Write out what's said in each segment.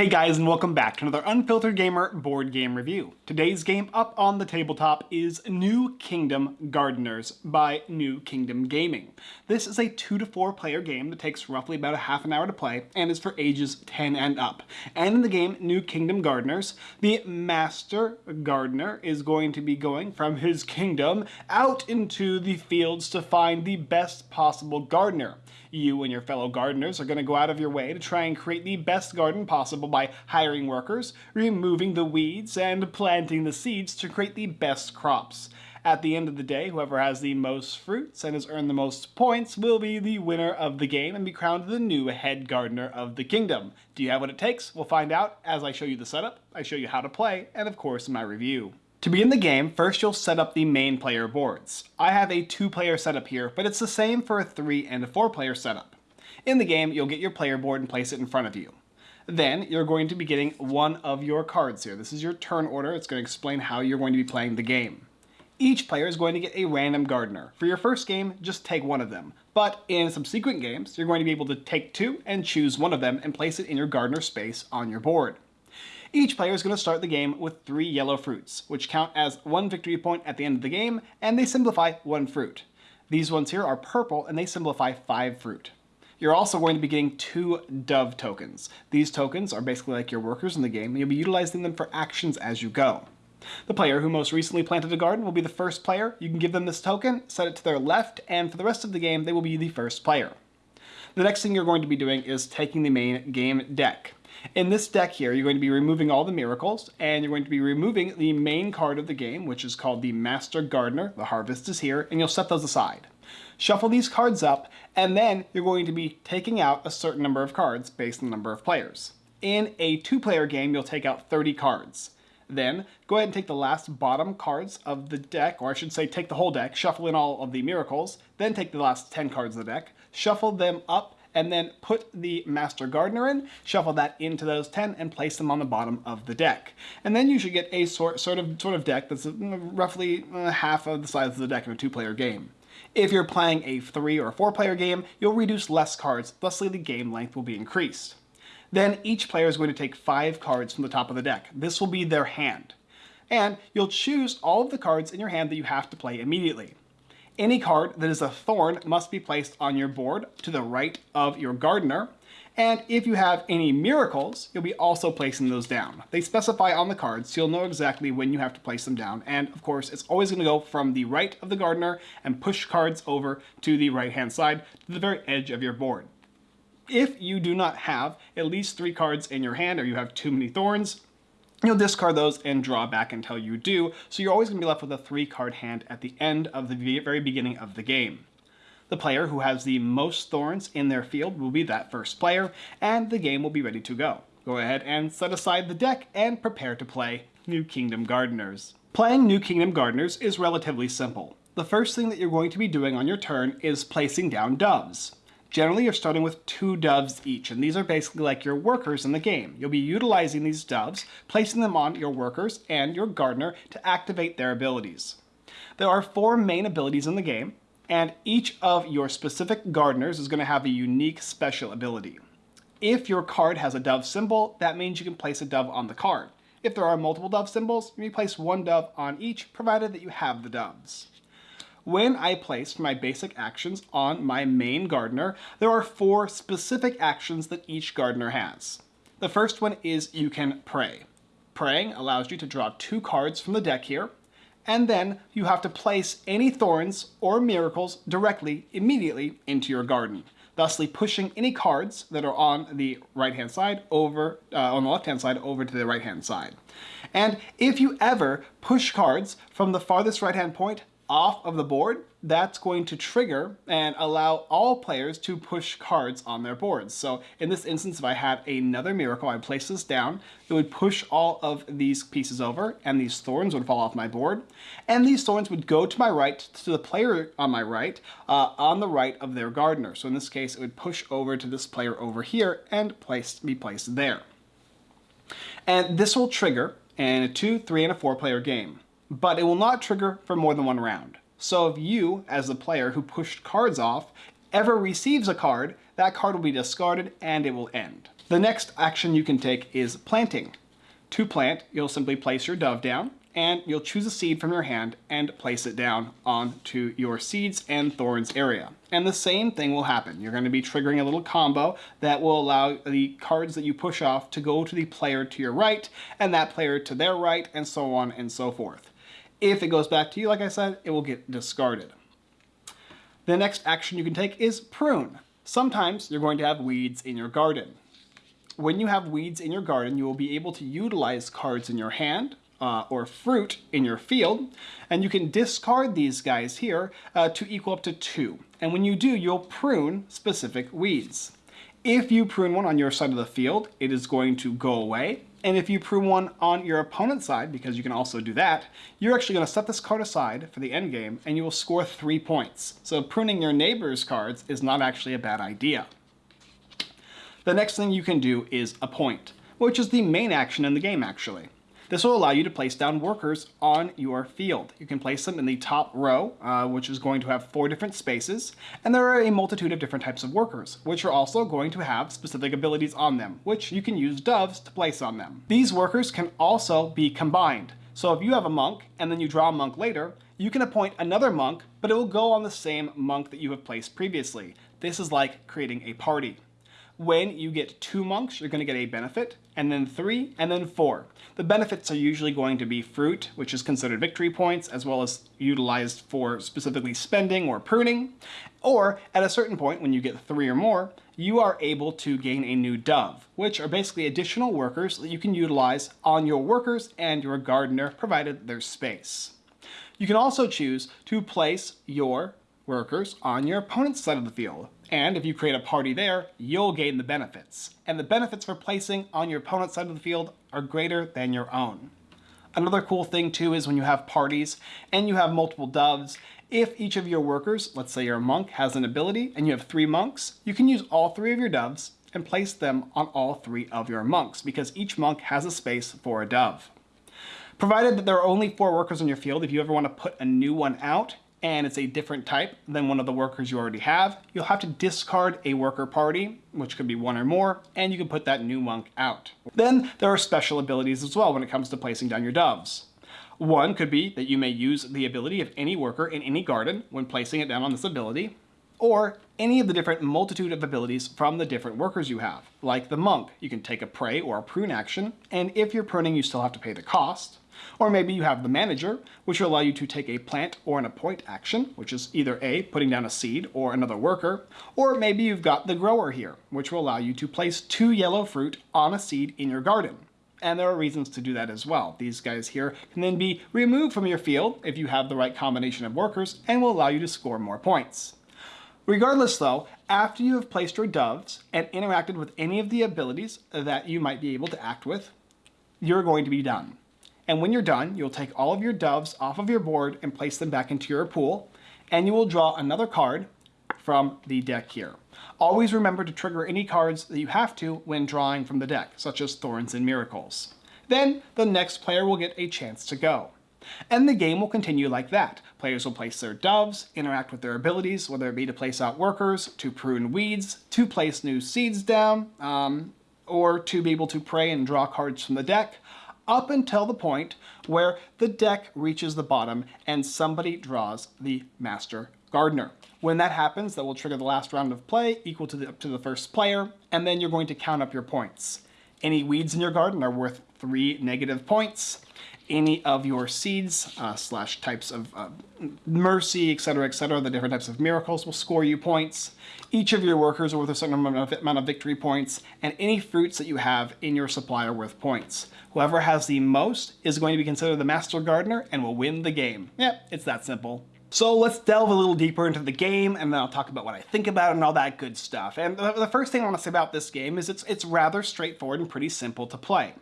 Hey guys and welcome back to another Unfiltered Gamer board game review. Today's game up on the tabletop is New Kingdom Gardeners by New Kingdom Gaming. This is a 2 to 4 player game that takes roughly about a half an hour to play and is for ages 10 and up. And in the game New Kingdom Gardeners, the Master Gardener is going to be going from his kingdom out into the fields to find the best possible gardener. You and your fellow gardeners are going to go out of your way to try and create the best garden possible by hiring workers, removing the weeds, and planting the seeds to create the best crops. At the end of the day, whoever has the most fruits and has earned the most points will be the winner of the game and be crowned the new head gardener of the kingdom. Do you have what it takes? We'll find out as I show you the setup, I show you how to play, and of course my review. To begin the game, first you'll set up the main player boards. I have a two player setup here, but it's the same for a three and a four player setup. In the game, you'll get your player board and place it in front of you. Then you're going to be getting one of your cards here. This is your turn order. It's going to explain how you're going to be playing the game. Each player is going to get a random gardener. For your first game, just take one of them. But in subsequent games, you're going to be able to take two and choose one of them and place it in your gardener space on your board. Each player is going to start the game with three yellow fruits, which count as one victory point at the end of the game, and they simplify one fruit. These ones here are purple, and they simplify five fruit. You're also going to be getting two dove tokens. These tokens are basically like your workers in the game, and you'll be utilizing them for actions as you go. The player who most recently planted a garden will be the first player. You can give them this token, set it to their left, and for the rest of the game, they will be the first player. The next thing you're going to be doing is taking the main game deck. In this deck here, you're going to be removing all the miracles, and you're going to be removing the main card of the game, which is called the Master Gardener. The Harvest is here, and you'll set those aside. Shuffle these cards up, and then you're going to be taking out a certain number of cards based on the number of players. In a two-player game, you'll take out 30 cards. Then, go ahead and take the last bottom cards of the deck, or I should say take the whole deck, shuffle in all of the miracles, then take the last 10 cards of the deck, shuffle them up and then put the Master Gardener in, shuffle that into those 10, and place them on the bottom of the deck. And then you should get a sort, sort, of, sort of deck that's uh, roughly uh, half of the size of the deck in a two-player game. If you're playing a three or four player game, you'll reduce less cards, thusly the game length will be increased. Then each player is going to take five cards from the top of the deck. This will be their hand. And you'll choose all of the cards in your hand that you have to play immediately. Any card that is a thorn must be placed on your board to the right of your gardener. And if you have any miracles, you'll be also placing those down. They specify on the cards, so you'll know exactly when you have to place them down. And of course, it's always going to go from the right of the gardener and push cards over to the right-hand side to the very edge of your board. If you do not have at least three cards in your hand or you have too many thorns, You'll discard those and draw back until you do, so you're always going to be left with a three card hand at the end of the very beginning of the game. The player who has the most thorns in their field will be that first player, and the game will be ready to go. Go ahead and set aside the deck and prepare to play New Kingdom Gardeners. Playing New Kingdom Gardeners is relatively simple. The first thing that you're going to be doing on your turn is placing down doves. Generally, you're starting with two doves each, and these are basically like your workers in the game. You'll be utilizing these doves, placing them on your workers and your gardener to activate their abilities. There are four main abilities in the game, and each of your specific gardeners is going to have a unique special ability. If your card has a dove symbol, that means you can place a dove on the card. If there are multiple dove symbols, you may place one dove on each, provided that you have the doves. When I place my basic actions on my main gardener, there are four specific actions that each gardener has. The first one is you can pray. Praying allows you to draw two cards from the deck here, and then you have to place any thorns or miracles directly, immediately into your garden, thusly pushing any cards that are on the right-hand side over, uh, on the left-hand side over to the right-hand side. And if you ever push cards from the farthest right-hand point off of the board, that's going to trigger and allow all players to push cards on their boards. So in this instance, if I had another miracle, I place this down, it would push all of these pieces over and these thorns would fall off my board. And these thorns would go to my right, to the player on my right, uh, on the right of their gardener. So in this case, it would push over to this player over here and place, be placed there. And this will trigger in a two, three, and a four player game but it will not trigger for more than one round. So if you, as the player who pushed cards off, ever receives a card, that card will be discarded and it will end. The next action you can take is planting. To plant, you'll simply place your dove down, and you'll choose a seed from your hand and place it down onto your seeds and thorns area. And the same thing will happen. You're going to be triggering a little combo that will allow the cards that you push off to go to the player to your right and that player to their right and so on and so forth. If it goes back to you, like I said, it will get discarded. The next action you can take is prune. Sometimes you're going to have weeds in your garden. When you have weeds in your garden, you will be able to utilize cards in your hand uh, or fruit in your field, and you can discard these guys here uh, to equal up to two. And when you do, you'll prune specific weeds. If you prune one on your side of the field, it is going to go away. And if you prune one on your opponent's side, because you can also do that, you're actually going to set this card aside for the end game, and you will score three points. So pruning your neighbor's cards is not actually a bad idea. The next thing you can do is appoint, which is the main action in the game actually. This will allow you to place down workers on your field. You can place them in the top row, uh, which is going to have four different spaces, and there are a multitude of different types of workers, which are also going to have specific abilities on them, which you can use doves to place on them. These workers can also be combined. So if you have a monk, and then you draw a monk later, you can appoint another monk, but it will go on the same monk that you have placed previously. This is like creating a party. When you get two monks, you're going to get a benefit, and then three, and then four. The benefits are usually going to be fruit, which is considered victory points, as well as utilized for specifically spending or pruning. Or, at a certain point, when you get three or more, you are able to gain a new dove, which are basically additional workers that you can utilize on your workers and your gardener, provided there's space. You can also choose to place your workers on your opponent's side of the field. And if you create a party there, you'll gain the benefits. And the benefits for placing on your opponent's side of the field are greater than your own. Another cool thing too is when you have parties and you have multiple doves, if each of your workers, let's say you're a monk, has an ability and you have three monks, you can use all three of your doves and place them on all three of your monks because each monk has a space for a dove. Provided that there are only four workers on your field, if you ever want to put a new one out, and it's a different type than one of the workers you already have, you'll have to discard a worker party, which could be one or more, and you can put that new monk out. Then there are special abilities as well when it comes to placing down your doves. One could be that you may use the ability of any worker in any garden when placing it down on this ability, or any of the different multitude of abilities from the different workers you have. Like the monk, you can take a pray or a prune action, and if you're pruning you still have to pay the cost. Or maybe you have the manager, which will allow you to take a plant or an appoint action, which is either A, putting down a seed or another worker, or maybe you've got the grower here, which will allow you to place two yellow fruit on a seed in your garden. And there are reasons to do that as well. These guys here can then be removed from your field if you have the right combination of workers and will allow you to score more points. Regardless though, after you have placed your doves and interacted with any of the abilities that you might be able to act with, you're going to be done. And when you're done, you'll take all of your doves off of your board and place them back into your pool, and you will draw another card from the deck here. Always remember to trigger any cards that you have to when drawing from the deck, such as Thorns and Miracles. Then the next player will get a chance to go. And the game will continue like that. Players will place their doves, interact with their abilities, whether it be to place out workers, to prune weeds, to place new seeds down, um, or to be able to pray and draw cards from the deck, up until the point where the deck reaches the bottom and somebody draws the Master Gardener. When that happens, that will trigger the last round of play equal to the, to the first player, and then you're going to count up your points. Any weeds in your garden are worth three negative points. Any of your seeds uh, slash types of uh, mercy, etc., etc., the different types of miracles will score you points. Each of your workers are worth a certain amount of victory points, and any fruits that you have in your supply are worth points. Whoever has the most is going to be considered the Master Gardener and will win the game. Yep, it's that simple. So let's delve a little deeper into the game and then I'll talk about what I think about it and all that good stuff. And the first thing I want to say about this game is it's, it's rather straightforward and pretty simple to play.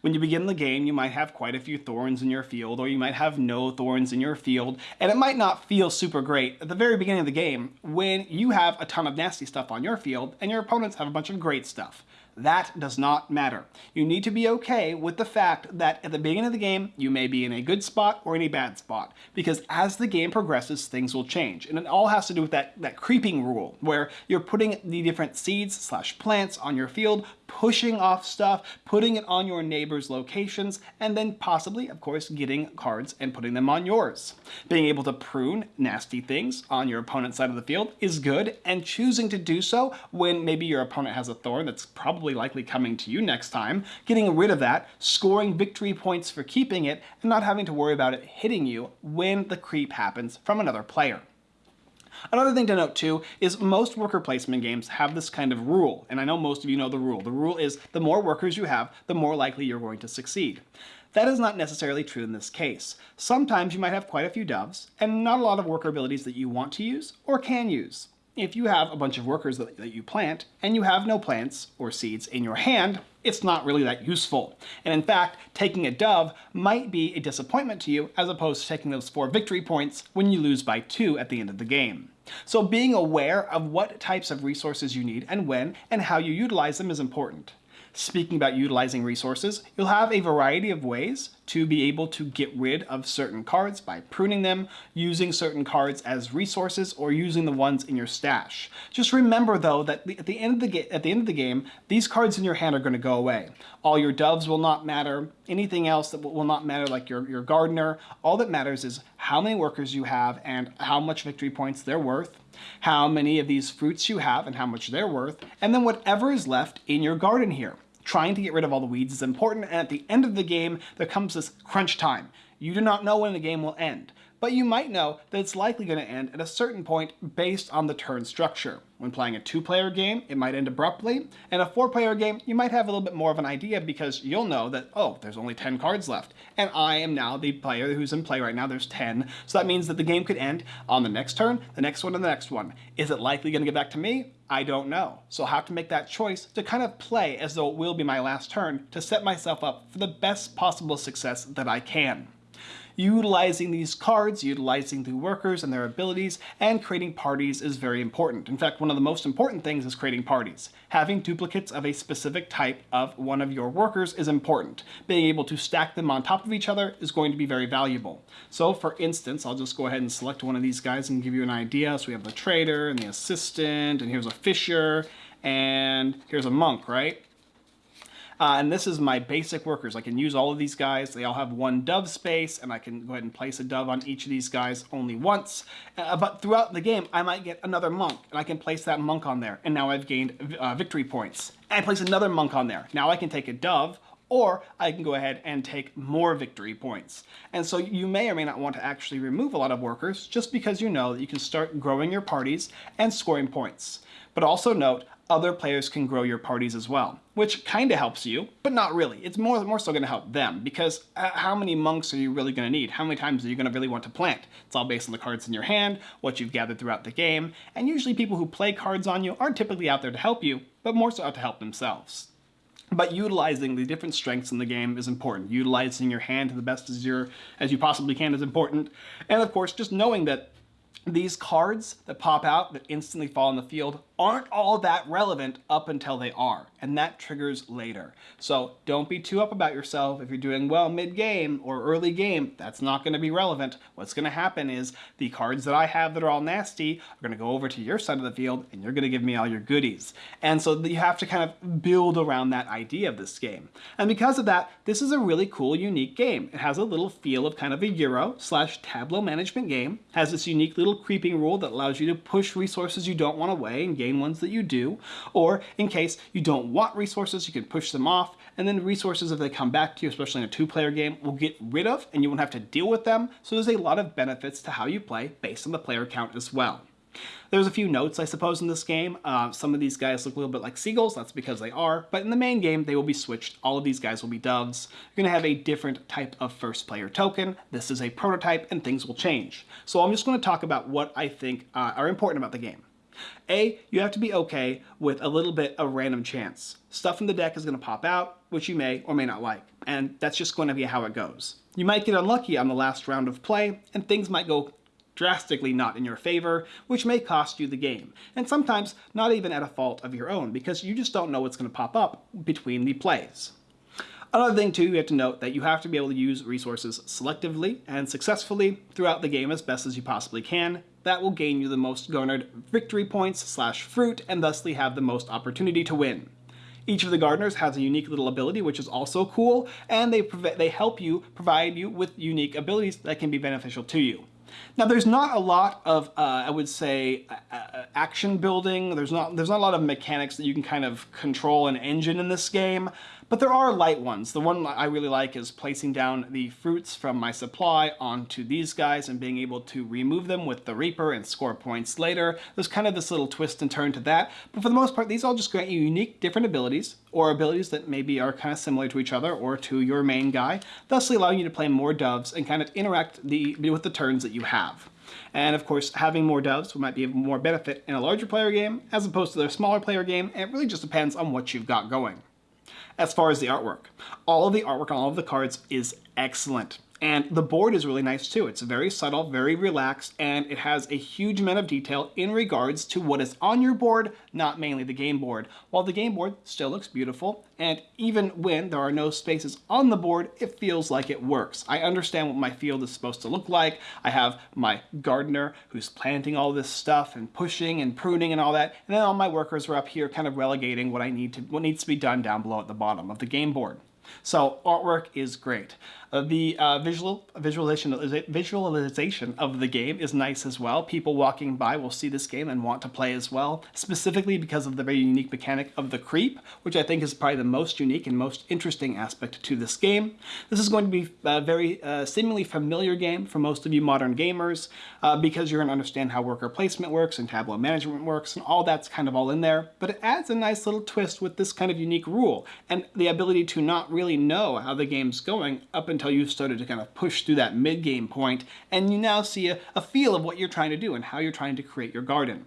When you begin the game, you might have quite a few thorns in your field or you might have no thorns in your field and it might not feel super great at the very beginning of the game when you have a ton of nasty stuff on your field and your opponents have a bunch of great stuff that does not matter. You need to be okay with the fact that at the beginning of the game, you may be in a good spot or in a bad spot, because as the game progresses, things will change. And it all has to do with that, that creeping rule, where you're putting the different seeds slash plants on your field, pushing off stuff, putting it on your neighbor's locations, and then possibly, of course, getting cards and putting them on yours. Being able to prune nasty things on your opponent's side of the field is good, and choosing to do so when maybe your opponent has a thorn that's probably likely coming to you next time, getting rid of that, scoring victory points for keeping it, and not having to worry about it hitting you when the creep happens from another player. Another thing to note too is most worker placement games have this kind of rule, and I know most of you know the rule. The rule is the more workers you have, the more likely you're going to succeed. That is not necessarily true in this case. Sometimes you might have quite a few doves, and not a lot of worker abilities that you want to use or can use. If you have a bunch of workers that, that you plant, and you have no plants or seeds in your hand, it's not really that useful. And in fact, taking a dove might be a disappointment to you as opposed to taking those four victory points when you lose by two at the end of the game. So being aware of what types of resources you need and when and how you utilize them is important. Speaking about utilizing resources, you'll have a variety of ways to be able to get rid of certain cards by pruning them, using certain cards as resources, or using the ones in your stash. Just remember though that at the end of the, at the, end of the game, these cards in your hand are going to go away. All your doves will not matter, anything else that will not matter like your, your gardener. All that matters is how many workers you have and how much victory points they're worth, how many of these fruits you have and how much they're worth, and then whatever is left in your garden here trying to get rid of all the weeds is important, and at the end of the game, there comes this crunch time. You do not know when the game will end but you might know that it's likely going to end at a certain point based on the turn structure. When playing a two-player game, it might end abruptly, and a four-player game, you might have a little bit more of an idea because you'll know that, oh, there's only 10 cards left, and I am now the player who's in play right now, there's 10, so that means that the game could end on the next turn, the next one, and the next one. Is it likely going to get back to me? I don't know. So I'll have to make that choice to kind of play as though it will be my last turn to set myself up for the best possible success that I can utilizing these cards, utilizing the workers and their abilities, and creating parties is very important. In fact, one of the most important things is creating parties. Having duplicates of a specific type of one of your workers is important. Being able to stack them on top of each other is going to be very valuable. So for instance, I'll just go ahead and select one of these guys and give you an idea. So we have the trader and the assistant, and here's a fisher, and here's a monk, right? Uh, and this is my basic workers. I can use all of these guys. They all have one dove space, and I can go ahead and place a dove on each of these guys only once. Uh, but throughout the game, I might get another monk, and I can place that monk on there. And now I've gained uh, victory points. And I place another monk on there. Now I can take a dove, or I can go ahead and take more victory points. And so you may or may not want to actually remove a lot of workers just because you know that you can start growing your parties and scoring points. But also note, other players can grow your parties as well, which kind of helps you, but not really. It's more, more so going to help them because uh, how many monks are you really going to need? How many times are you going to really want to plant? It's all based on the cards in your hand, what you've gathered throughout the game, and usually people who play cards on you aren't typically out there to help you, but more so out to help themselves. But utilizing the different strengths in the game is important. Utilizing your hand to the best as, your, as you possibly can is important. And of course, just knowing that these cards that pop out that instantly fall in the field aren't all that relevant up until they are, and that triggers later. So don't be too up about yourself. If you're doing well mid-game or early game, that's not going to be relevant. What's going to happen is the cards that I have that are all nasty are going to go over to your side of the field, and you're going to give me all your goodies. And so you have to kind of build around that idea of this game. And because of that, this is a really cool, unique game. It has a little feel of kind of a Euro slash Tableau management game, has this unique little creeping rule that allows you to push resources you don't want away and gain ones that you do, or in case you don't want resources, you can push them off, and then resources, if they come back to you, especially in a two-player game, will get rid of, and you won't have to deal with them, so there's a lot of benefits to how you play based on the player count as well. There's a few notes, I suppose, in this game. Uh, some of these guys look a little bit like seagulls, that's because they are, but in the main game, they will be switched. All of these guys will be doves. You're gonna have a different type of first player token. This is a prototype, and things will change. So I'm just gonna talk about what I think uh, are important about the game. A, you have to be okay with a little bit of random chance. Stuff in the deck is going to pop out, which you may or may not like, and that's just going to be how it goes. You might get unlucky on the last round of play, and things might go drastically not in your favor, which may cost you the game, and sometimes not even at a fault of your own, because you just don't know what's going to pop up between the plays. Another thing too, you have to note that you have to be able to use resources selectively and successfully throughout the game as best as you possibly can. That will gain you the most garnered victory points slash fruit and thusly have the most opportunity to win. Each of the gardeners has a unique little ability, which is also cool, and they, they help you provide you with unique abilities that can be beneficial to you. Now, there's not a lot of, uh, I would say, uh, uh, action building. There's not, there's not a lot of mechanics that you can kind of control an engine in this game. But there are light ones. The one I really like is placing down the fruits from my supply onto these guys and being able to remove them with the Reaper and score points later. There's kind of this little twist and turn to that. But for the most part, these all just grant you unique different abilities or abilities that maybe are kind of similar to each other or to your main guy, thusly allowing you to play more doves and kind of interact the, with the turns that you have. And of course, having more doves might be of more benefit in a larger player game as opposed to their smaller player game, it really just depends on what you've got going as far as the artwork. All of the artwork on all of the cards is excellent. And the board is really nice too. It's very subtle, very relaxed, and it has a huge amount of detail in regards to what is on your board, not mainly the game board. While the game board still looks beautiful, and even when there are no spaces on the board, it feels like it works. I understand what my field is supposed to look like. I have my gardener who's planting all this stuff and pushing and pruning and all that, and then all my workers are up here kind of relegating what I need to, what needs to be done down below at the bottom of the game board. So artwork is great. Uh, the uh, visual visualization visualization of the game is nice as well. People walking by will see this game and want to play as well, specifically because of the very unique mechanic of the creep, which I think is probably the most unique and most interesting aspect to this game. This is going to be a very uh, seemingly familiar game for most of you modern gamers uh, because you're going to understand how worker placement works and tableau management works and all that's kind of all in there, but it adds a nice little twist with this kind of unique rule and the ability to not really know how the game's going up until you've started to kind of push through that mid-game point, and you now see a, a feel of what you're trying to do and how you're trying to create your garden.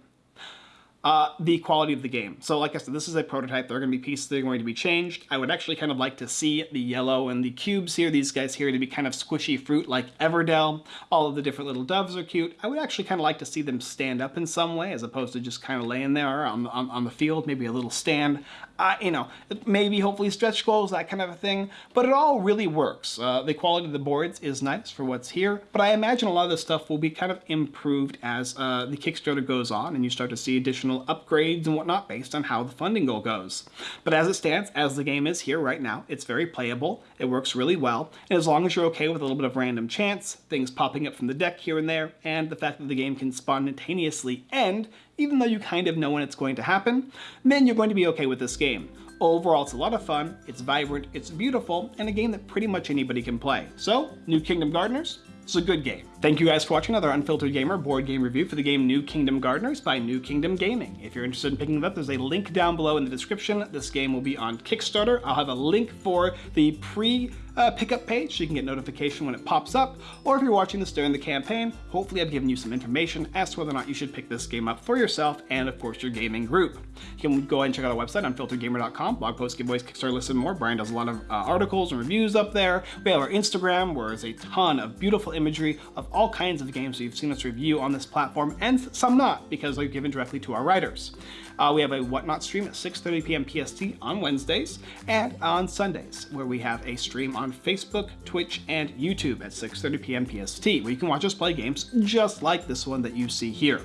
Uh, the quality of the game. So like I said, this is a prototype. There are going to be pieces that are going to be changed. I would actually kind of like to see the yellow and the cubes here, these guys here, to be kind of squishy fruit like Everdell. All of the different little doves are cute. I would actually kind of like to see them stand up in some way as opposed to just kind of laying there on, on, on the field, maybe a little stand. Uh, you know, maybe hopefully stretch goals, that kind of a thing. But it all really works. Uh, the quality of the boards is nice for what's here, but I imagine a lot of this stuff will be kind of improved as uh, the Kickstarter goes on and you start to see additional upgrades and whatnot based on how the funding goal goes. But as it stands, as the game is here right now, it's very playable, it works really well, and as long as you're okay with a little bit of random chance, things popping up from the deck here and there, and the fact that the game can spontaneously end, even though you kind of know when it's going to happen, then you're going to be okay with this game. Overall, it's a lot of fun, it's vibrant, it's beautiful, and a game that pretty much anybody can play. So, New Kingdom Gardeners, it's a good game. Thank you guys for watching another Unfiltered Gamer board game review for the game New Kingdom Gardeners by New Kingdom Gaming. If you're interested in picking it up, there's a link down below in the description. This game will be on Kickstarter. I'll have a link for the pre uh, pickup page so you can get notification when it pops up. Or if you're watching this during the campaign, hopefully I've given you some information as to whether or not you should pick this game up for yourself and of course your gaming group. You can go ahead and check out our website, unfilteredgamer.com, blog posts, giveaways, Kickstarter lists, and more. Brian does a lot of uh, articles and reviews up there. We have our Instagram where there's a ton of beautiful imagery of all kinds of games you've seen us review on this platform, and some not, because they're given directly to our writers. Uh, we have a Whatnot stream at 6.30 p.m. PST on Wednesdays, and on Sundays, where we have a stream on Facebook, Twitch, and YouTube at 6.30 p.m. PST, where you can watch us play games just like this one that you see here.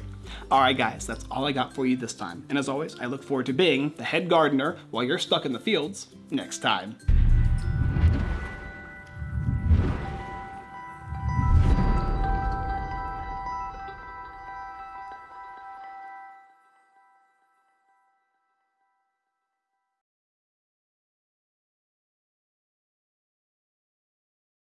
Alright guys, that's all I got for you this time. And as always, I look forward to being the head gardener while you're stuck in the fields next time.